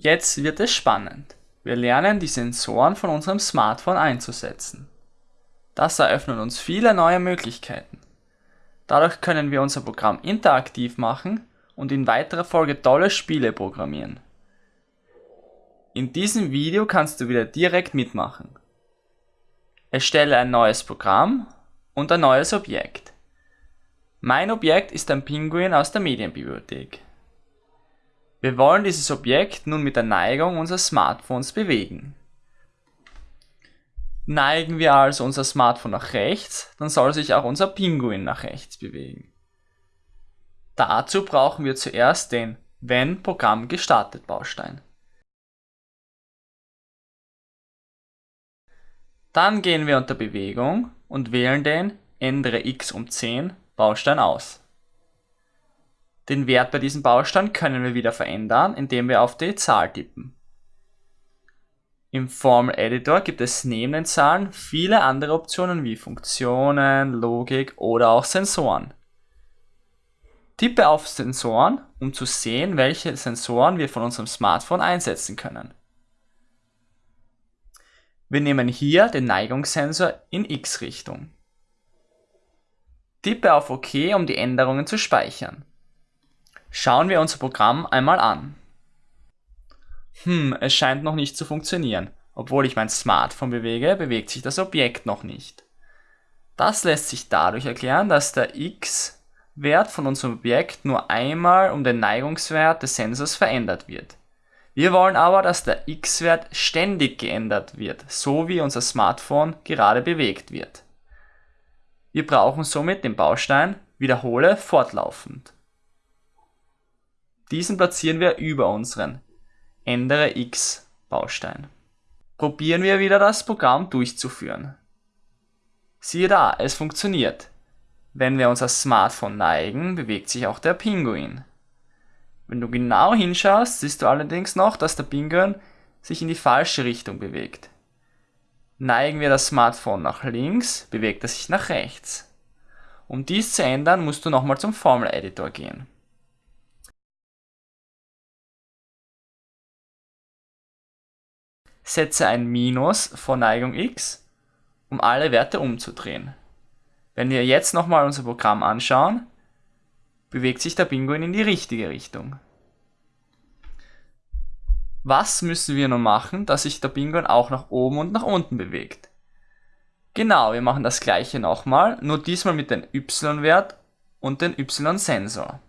Jetzt wird es spannend. Wir lernen die Sensoren von unserem Smartphone einzusetzen. Das eröffnet uns viele neue Möglichkeiten. Dadurch können wir unser Programm interaktiv machen und in weiterer Folge tolle Spiele programmieren. In diesem Video kannst du wieder direkt mitmachen. Erstelle ein neues Programm und ein neues Objekt. Mein Objekt ist ein Pinguin aus der Medienbibliothek. Wir wollen dieses Objekt nun mit der Neigung unseres Smartphones bewegen. Neigen wir also unser Smartphone nach rechts, dann soll sich auch unser Pinguin nach rechts bewegen. Dazu brauchen wir zuerst den Wenn Programm gestartet Baustein. Dann gehen wir unter Bewegung und wählen den Ändere x um 10 Baustein aus. Den Wert bei diesem Baustein können wir wieder verändern, indem wir auf die Zahl tippen. Im Formel Editor gibt es neben den Zahlen viele andere Optionen wie Funktionen, Logik oder auch Sensoren. Tippe auf Sensoren, um zu sehen, welche Sensoren wir von unserem Smartphone einsetzen können. Wir nehmen hier den Neigungssensor in X-Richtung. Tippe auf OK, um die Änderungen zu speichern. Schauen wir unser Programm einmal an. Hm, es scheint noch nicht zu funktionieren. Obwohl ich mein Smartphone bewege, bewegt sich das Objekt noch nicht. Das lässt sich dadurch erklären, dass der x-Wert von unserem Objekt nur einmal um den Neigungswert des Sensors verändert wird. Wir wollen aber, dass der x-Wert ständig geändert wird, so wie unser Smartphone gerade bewegt wird. Wir brauchen somit den Baustein Wiederhole fortlaufend. Diesen platzieren wir über unseren Ändere x Baustein. Probieren wir wieder das Programm durchzuführen. Siehe da, es funktioniert. Wenn wir unser Smartphone neigen, bewegt sich auch der Pinguin. Wenn du genau hinschaust, siehst du allerdings noch, dass der Pinguin sich in die falsche Richtung bewegt. Neigen wir das Smartphone nach links, bewegt er sich nach rechts. Um dies zu ändern, musst du nochmal zum Formel Editor gehen. Setze ein Minus vor Neigung x, um alle Werte umzudrehen. Wenn wir jetzt nochmal unser Programm anschauen, bewegt sich der Pinguin in die richtige Richtung. Was müssen wir nun machen, dass sich der Pinguin auch nach oben und nach unten bewegt? Genau, wir machen das gleiche nochmal, nur diesmal mit dem y-Wert und dem y-Sensor.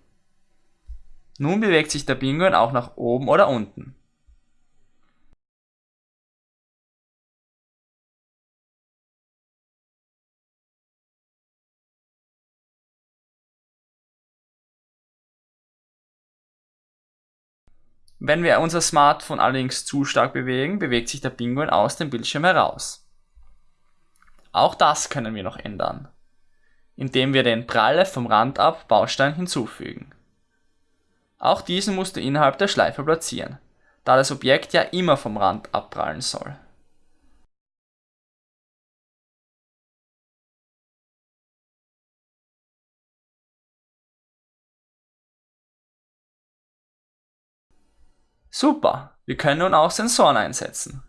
Nun bewegt sich der Pinguin auch nach oben oder unten. Wenn wir unser Smartphone allerdings zu stark bewegen, bewegt sich der Pinguin aus dem Bildschirm heraus. Auch das können wir noch ändern, indem wir den Pralle vom Rand ab Baustein hinzufügen. Auch diesen musst du innerhalb der Schleife platzieren, da das Objekt ja immer vom Rand abprallen soll. Super, wir können nun auch Sensoren einsetzen.